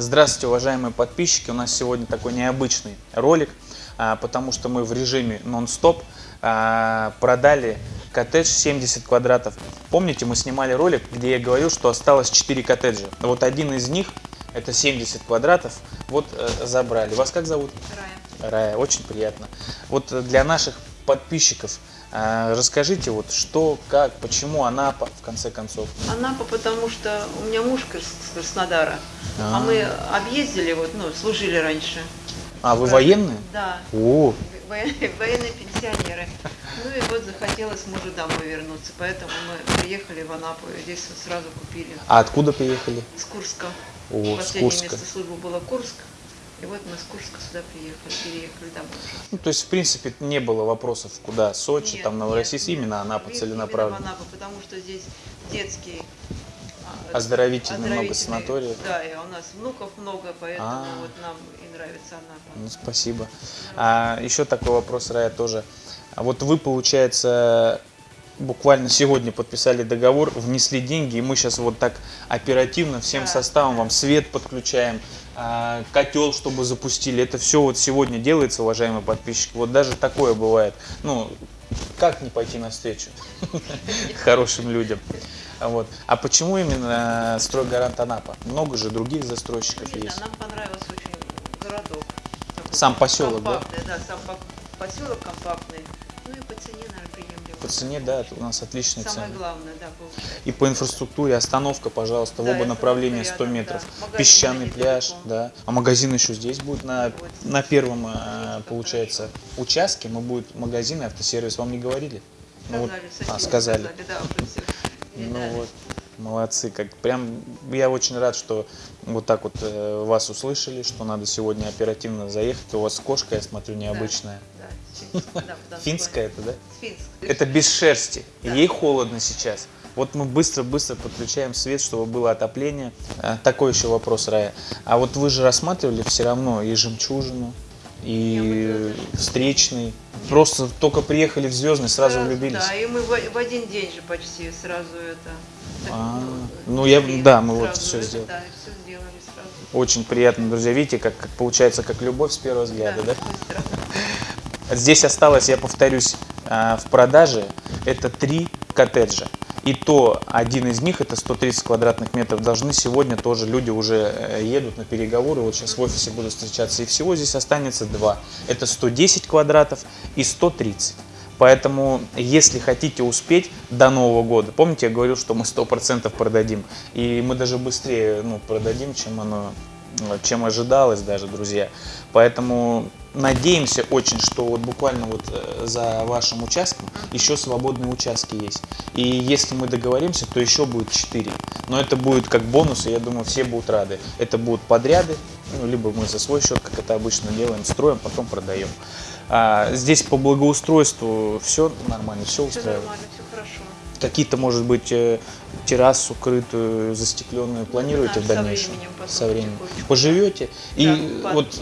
Здравствуйте, уважаемые подписчики! У нас сегодня такой необычный ролик, а, потому что мы в режиме нон-стоп а, продали коттедж 70 квадратов. Помните, мы снимали ролик, где я говорил, что осталось 4 коттеджа. Вот один из них, это 70 квадратов, вот э, забрали. Вас как зовут? Рая. Рая, очень приятно. Вот э, для наших подписчиков расскажите, вот что, как, почему Анапа, в конце концов. Анапа, потому что у меня муж с Краснодара, А. а мы объездили, вот, ну, служили раньше. А, вы военные? Да, О, военные, пенсионеры. Ну и вот захотелось мужу домой вернуться, поэтому мы приехали в Анапу, и здесь вот сразу купили. а откуда приехали? С Курска. О, с Последнее Курска. место службы было Курск, и вот мы с Курска сюда приехали, переехали домой. Ну, то есть, в принципе, не было вопросов, куда Сочи, Нет, там, Новороссийск, нет. именно Анапа Именно целенаправленно. в Анапу, потому что здесь детский а, Оздоровительный много санаториев. Да, и у нас внуков много, поэтому А. вот нам и нравится Анапа. Ну, спасибо. А, еще такой вопрос, Рая, тоже. А вот вы, получается, буквально сегодня подписали договор, внесли деньги, и мы сейчас вот так оперативно всем Да, составом да. вам свет подключаем, а, котел, чтобы запустили. Это все вот сегодня делается, уважаемые подписчики. Вот даже такое бывает. Ну, как не пойти навстречу хорошим людям? Вот. А почему именно стройгарант Анапа? Много же других застройщиков Нет, есть. нам понравился очень городок. Сам поселок, да? компактный, да? сам по- поселок компактный. Ну и по цене, наверное, приемлемо. По цене, да, у нас отличные Самое цены. главное, да, получается. И по инфраструктуре остановка, пожалуйста, в Да, оба и направления остановка 100 рядом, метров. да. Магазин Песчаный пляж, да. А магазин еще здесь будет на, Вот. на первом, э, Как получается, участке. Мы будет магазин и автосервис. Вам не говорили? Ну вот, Сказали, а, сказали. да, Ну вот, молодцы. Как прям я очень рад, что вот так вот э, вас услышали, что надо сегодня оперативно заехать. У вас кошка, я смотрю, необычная. Да, финская, да, да, Финская это, да? Финская. Это без шерсти. Да. Ей холодно сейчас. Вот мы быстро-быстро подключаем свет, чтобы было отопление. А, такой еще вопрос, Рая. А вот вы же рассматривали все равно и жемчужину, и встречный. Просто только приехали в Звездный, сразу влюбились. Да, и мы в, в один день же почти сразу это. А, ну, я- да, мы вот это, сделали. Да, все сделали сразу. Очень приятно, друзья. Видите, как, как получается, как любовь с первого взгляда, да? быстро. Здесь осталось, я повторюсь, а, в продаже это три коттеджа. И то один из них, это 130 квадратных метров, должны сегодня тоже люди уже э, едут на переговоры. Вот сейчас в офисе буду встречаться. И всего здесь останется два. Это 110 квадратов и 130. Поэтому, если хотите успеть до Нового года, помните, я говорил, что мы 100% продадим. И мы даже быстрее ну, продадим, чем оно э, чем ожидалось даже, друзья. Поэтому надеемся очень, что вот буквально вот э, за вашим участком еще свободные участки есть. И если мы договоримся, то еще будет 4. Но это будет как бонус, и я думаю, все будут рады. Это будут подряды, ну, либо мы за свой счет, как это обычно делаем, строим, потом продаем. А, здесь по благоустройству все нормально, все Все устраивает. нормально, все. Какие-то, может быть, э, террасу крытую, застекленную планируете Да, в со дальнейшем? временем потом Со временем. Поживете. И Да, вот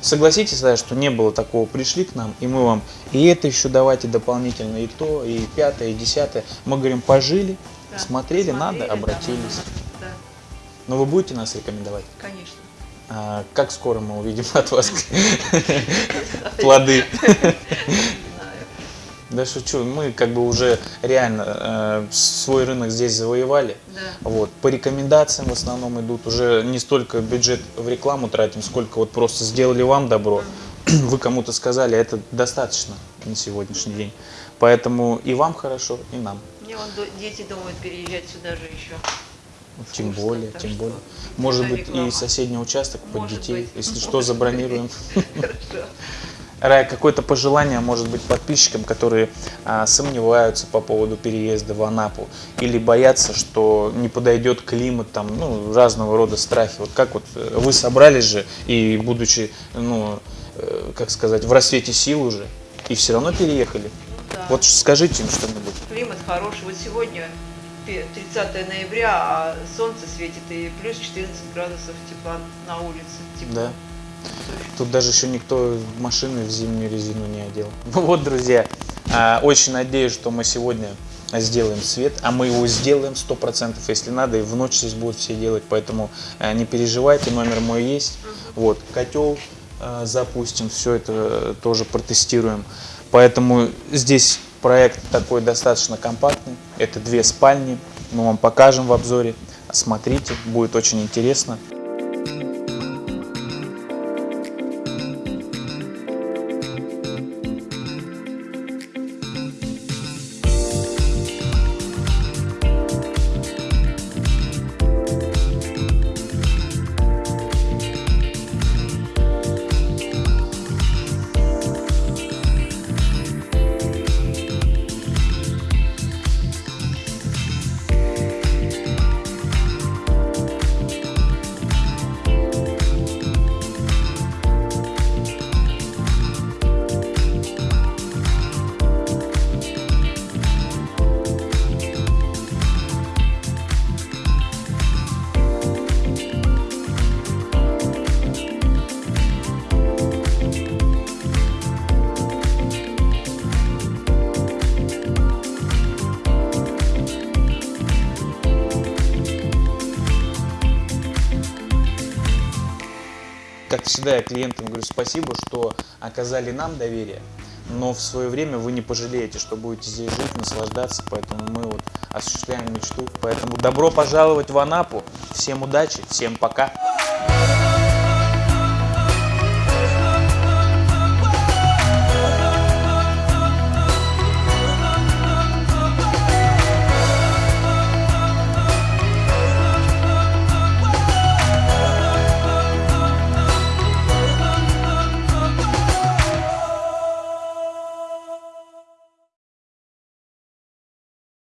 согласитесь, да, что не было такого, пришли к нам, и мы вам и это еще давайте дополнительно, и то, и пятое, и десятое. Мы говорим, пожили, Да, смотрели, надо, посмотрели, да, обратились. Да, Но вы будете нас рекомендовать? конечно. А, как скоро мы увидим от вас плоды? Да шучу, мы как бы уже реально э, свой рынок здесь завоевали. Да. Вот, по рекомендациям в основном идут. Уже не столько бюджет в рекламу тратим, сколько вот просто сделали вам добро. Вы кому-то сказали, это достаточно на сегодняшний день. Поэтому и вам хорошо, и нам. Мне вон дети думают переезжать сюда же еще. Тем Скучно, более, тем более. Может быть, и реклама. соседний участок под Может детей. быть. Если что, забронируем. Хорошо. Какое-то пожелание, может быть, подписчикам, которые а, сомневаются по поводу переезда в Анапу или боятся, что не подойдет климат, там, ну, разного рода страхи. Вот как вот э, вы собрались же и будучи, ну, э, как сказать, в рассвете сил уже, и все равно переехали. Ну да. Вот скажите им что-нибудь. Климат хороший. Вот сегодня пе- 30 ноября, а солнце светит и плюс 14 градусов тепла на улице. Тепло. Да. Тут даже еще никто машины в зимнюю резину не одел. Ну вот, друзья, а, очень надеюсь, что мы сегодня сделаем свет, а мы его сделаем 100%, если надо, и в ночь здесь будут все делать, поэтому э, не переживайте, номер мой есть. Вот, котел э, запустим, все это тоже протестируем. Поэтому здесь проект такой достаточно компактный, это две спальни, мы вам покажем в обзоре, смотрите, будет очень интересно. Как всегда, я клиентам говорю спасибо, что оказали нам доверие, но в свое время вы не пожалеете, что будете здесь жить, наслаждаться, поэтому мы вот осуществляем мечту. Поэтому добро пожаловать в Анапу, всем удачи, всем пока!